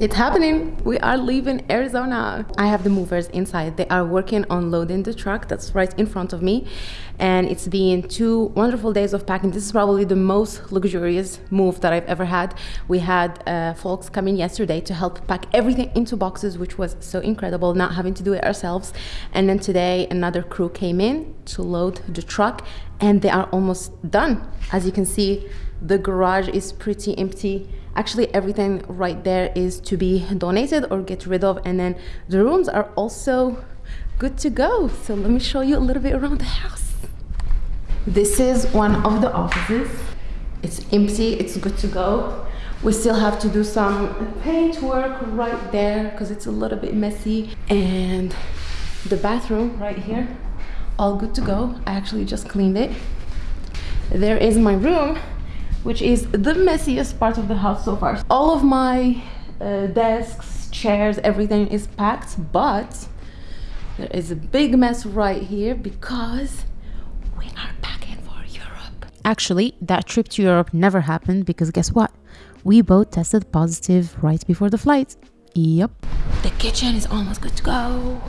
It's happening. We are leaving Arizona. I have the movers inside. They are working on loading the truck that's right in front of me. And it's been two wonderful days of packing. This is probably the most luxurious move that I've ever had. We had uh, folks come in yesterday to help pack everything into boxes, which was so incredible, not having to do it ourselves. And then today, another crew came in to load the truck and they are almost done. As you can see, the garage is pretty empty actually everything right there is to be donated or get rid of and then the rooms are also good to go. So let me show you a little bit around the house. This is one of the offices. It's empty. It's good to go. We still have to do some paint work right there because it's a little bit messy. And the bathroom right here all good to go. I actually just cleaned it. There is my room which is the messiest part of the house so far. All of my uh, desks, chairs, everything is packed, but there is a big mess right here because we are packing for Europe. Actually, that trip to Europe never happened because guess what? We both tested positive right before the flight. Yep. The kitchen is almost good to go.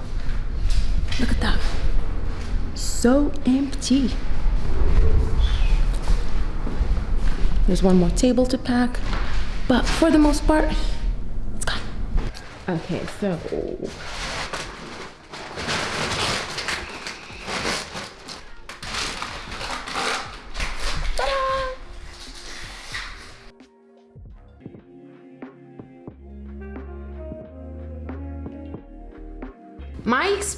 Look at that. So empty. There's one more table to pack, but for the most part, it's gone. Okay, so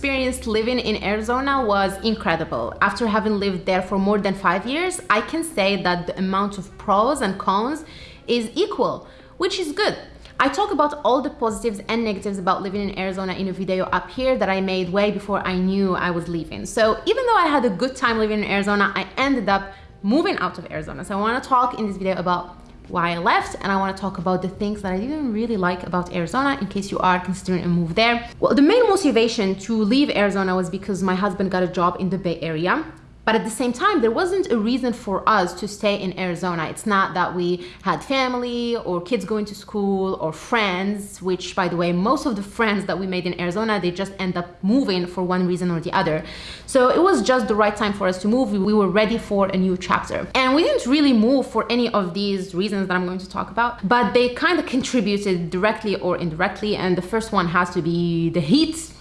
experience living in Arizona was incredible. After having lived there for more than five years, I can say that the amount of pros and cons is equal, which is good. I talk about all the positives and negatives about living in Arizona in a video up here that I made way before I knew I was leaving. So even though I had a good time living in Arizona, I ended up moving out of Arizona. So I wanna talk in this video about why I left and I want to talk about the things that I didn't really like about Arizona in case you are considering a move there. Well, the main motivation to leave Arizona was because my husband got a job in the Bay Area but at the same time, there wasn't a reason for us to stay in Arizona. It's not that we had family or kids going to school or friends, which by the way, most of the friends that we made in Arizona, they just end up moving for one reason or the other. So it was just the right time for us to move. We were ready for a new chapter. And we didn't really move for any of these reasons that I'm going to talk about, but they kind of contributed directly or indirectly. And the first one has to be the heat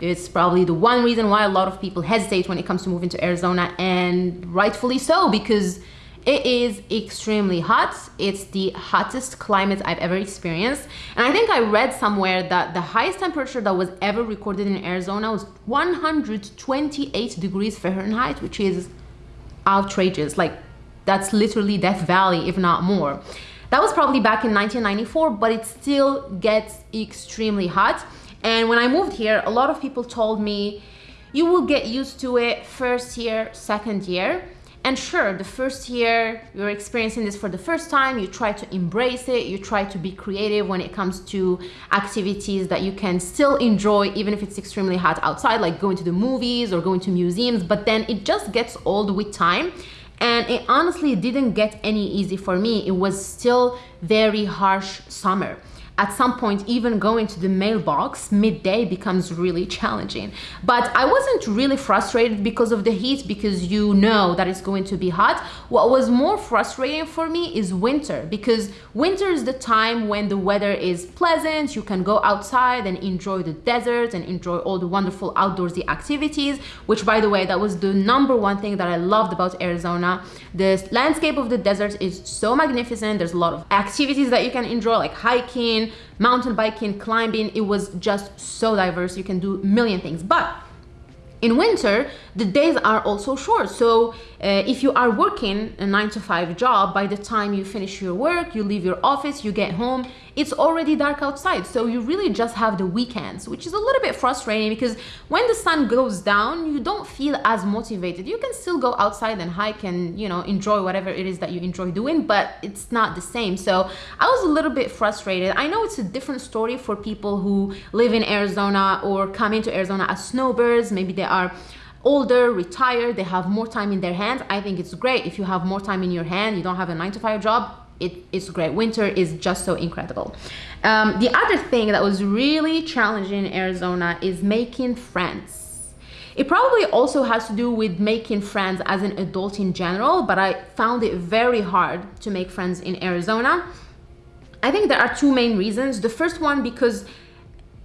it's probably the one reason why a lot of people hesitate when it comes to moving to Arizona and rightfully so because it is extremely hot. It's the hottest climate I've ever experienced. And I think I read somewhere that the highest temperature that was ever recorded in Arizona was 128 degrees Fahrenheit, which is outrageous. Like that's literally Death Valley, if not more. That was probably back in 1994, but it still gets extremely hot. And when I moved here, a lot of people told me, you will get used to it first year, second year. And sure, the first year you're experiencing this for the first time, you try to embrace it, you try to be creative when it comes to activities that you can still enjoy even if it's extremely hot outside, like going to the movies or going to museums, but then it just gets old with time. And it honestly didn't get any easy for me. It was still very harsh summer at some point even going to the mailbox midday becomes really challenging. But i wasn't really frustrated because of the heat because you know that it's going to be hot. What was more frustrating for me is winter because winter is the time when the weather is pleasant. You can go outside and enjoy the desert and enjoy all the wonderful outdoorsy activities which by the way that was the number one thing that i loved about arizona. The landscape of the desert is so magnificent. There's a lot of activities that you can enjoy like hiking mountain biking, climbing. It was just so diverse. You can do a million things. But in winter, the days are also short. So uh, if you are working a nine to five job, by the time you finish your work, you leave your office, you get home, it's already dark outside. So you really just have the weekends, which is a little bit frustrating because when the sun goes down, you don't feel as motivated. You can still go outside and hike and, you know, enjoy whatever it is that you enjoy doing, but it's not the same. So I was a little bit frustrated. I know it's a different story for people who live in Arizona or come into Arizona as snowbirds. Maybe they are older, retired, they have more time in their hands. I think it's great if you have more time in your hand, you don't have a nine to five job, it is great. Winter is just so incredible. Um, the other thing that was really challenging in Arizona is making friends. It probably also has to do with making friends as an adult in general, but I found it very hard to make friends in Arizona. I think there are two main reasons. The first one because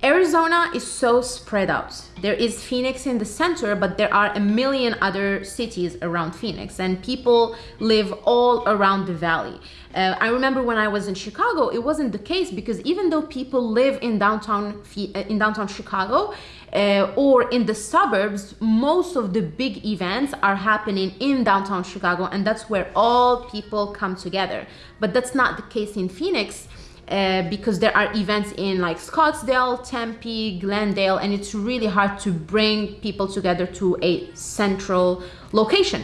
Arizona is so spread out. There is Phoenix in the center, but there are a million other cities around Phoenix, and people live all around the valley. Uh, I remember when I was in Chicago, it wasn't the case because even though people live in downtown uh, in downtown Chicago uh, or in the suburbs, most of the big events are happening in downtown Chicago, and that's where all people come together. But that's not the case in Phoenix uh, because there are events in like Scottsdale, Tempe, Glendale, and it's really hard to bring people together to a central location.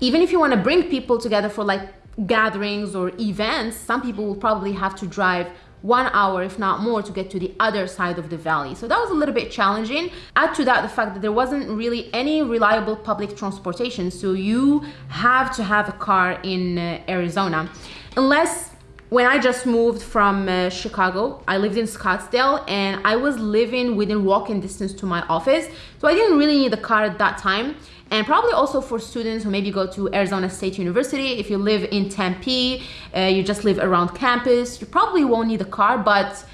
Even if you want to bring people together for like gatherings or events, some people will probably have to drive one hour, if not more, to get to the other side of the valley. So that was a little bit challenging. Add to that the fact that there wasn't really any reliable public transportation. So you have to have a car in uh, Arizona. Unless when I just moved from uh, Chicago, I lived in Scottsdale and I was living within walking distance to my office. So I didn't really need a car at that time. And probably also for students who maybe go to Arizona State University, if you live in Tempe, uh, you just live around campus, you probably won't need a car, but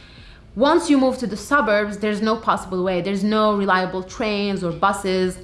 once you move to the suburbs, there's no possible way. There's no reliable trains or buses,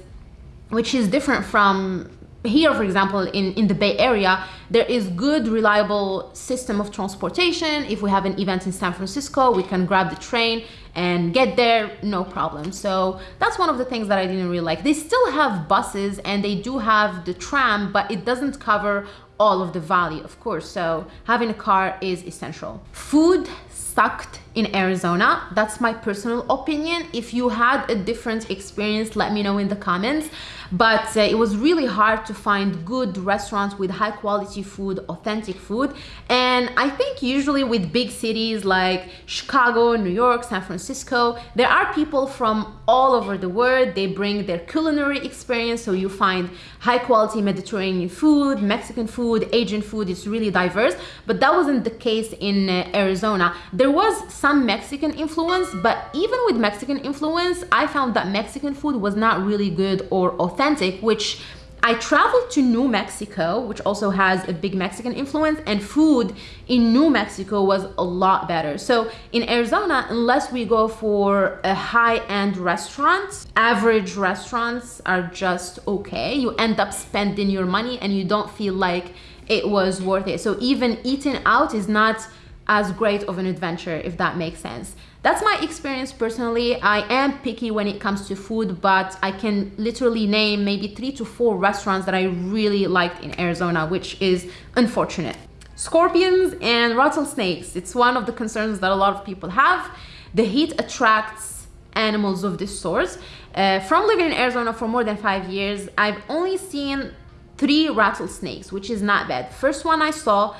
which is different from here for example in in the bay area there is good reliable system of transportation. If we have an event in san francisco we can grab the train and get there no problem. So that's one of the things that i didn't really like. They still have buses and they do have the tram but it doesn't cover all of the valley of course. So having a car is essential. Food sucked in Arizona. That's my personal opinion. If you had a different experience, let me know in the comments. But uh, it was really hard to find good restaurants with high quality food, authentic food. And I think usually with big cities like Chicago, New York, San Francisco, there are people from all over the world. They bring their culinary experience. So you find high quality Mediterranean food, Mexican food, Asian food. It's really diverse. But that wasn't the case in uh, Arizona. There was some some Mexican influence, but even with Mexican influence, I found that Mexican food was not really good or authentic, which I traveled to New Mexico, which also has a big Mexican influence, and food in New Mexico was a lot better. So in Arizona, unless we go for a high-end restaurant, average restaurants are just okay. You end up spending your money and you don't feel like it was worth it. So even eating out is not as great of an adventure, if that makes sense. That's my experience personally. I am picky when it comes to food, but I can literally name maybe three to four restaurants that I really liked in Arizona, which is unfortunate. Scorpions and rattlesnakes. It's one of the concerns that a lot of people have. The heat attracts animals of this sort. Uh, from living in Arizona for more than five years, I've only seen three rattlesnakes, which is not bad. First one I saw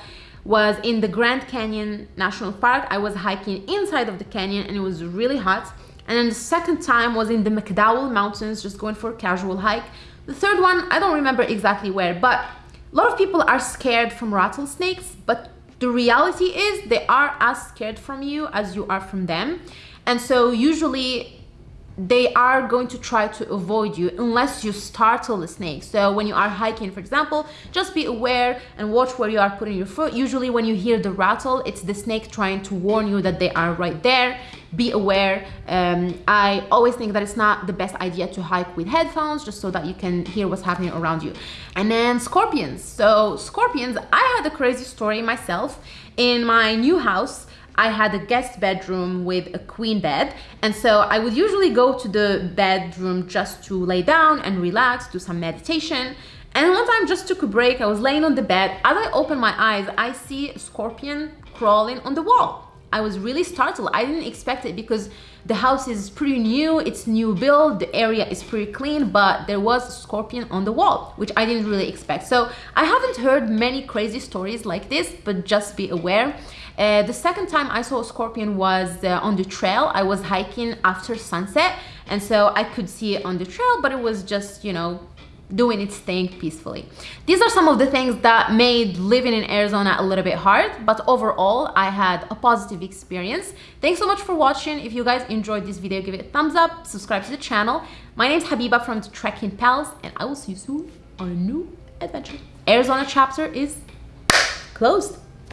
was in the Grand Canyon National Park. I was hiking inside of the canyon and it was really hot. And then the second time was in the McDowell Mountains, just going for a casual hike. The third one, I don't remember exactly where, but a lot of people are scared from rattlesnakes, but the reality is they are as scared from you as you are from them. And so usually they are going to try to avoid you unless you startle the snake. So when you are hiking, for example, just be aware and watch where you are putting your foot. Usually when you hear the rattle, it's the snake trying to warn you that they are right there. Be aware. Um, I always think that it's not the best idea to hike with headphones just so that you can hear what's happening around you. And then scorpions. So scorpions, I had a crazy story myself in my new house. I had a guest bedroom with a queen bed. And so I would usually go to the bedroom just to lay down and relax, do some meditation. And one time just took a break, I was laying on the bed. As I open my eyes, I see a scorpion crawling on the wall. I was really startled. I didn't expect it because the house is pretty new, it's new build, the area is pretty clean, but there was a scorpion on the wall, which I didn't really expect. So I haven't heard many crazy stories like this, but just be aware. Uh, the second time I saw a scorpion was uh, on the trail. I was hiking after sunset and so I could see it on the trail, but it was just, you know, doing its thing peacefully. These are some of the things that made living in Arizona a little bit hard, but overall I had a positive experience. Thanks so much for watching. If you guys enjoyed this video, give it a thumbs up, subscribe to the channel. My name is Habiba from the Trekking Pals, and I will see you soon on a new adventure. Arizona chapter is closed.